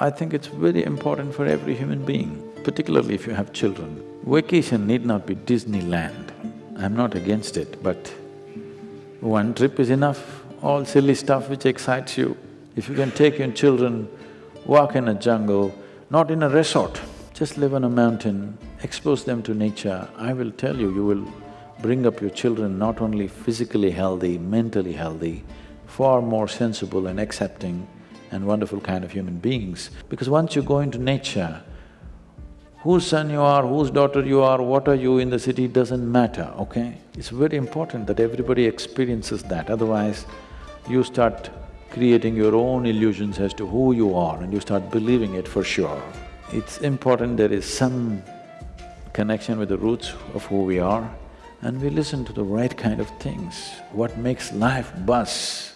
I think it's very important for every human being, particularly if you have children. Vacation need not be Disneyland. I'm not against it, but one trip is enough, all silly stuff which excites you. If you can take your children, walk in a jungle, not in a resort, just live on a mountain, expose them to nature, I will tell you, you will bring up your children not only physically healthy, mentally healthy, far more sensible and accepting and wonderful kind of human beings. Because once you go into nature, whose son you are, whose daughter you are, what are you in the city doesn't matter, okay? It's very important that everybody experiences that, otherwise you start creating your own illusions as to who you are and you start believing it for sure. It's important there is some connection with the roots of who we are and we listen to the right kind of things, what makes life buzz.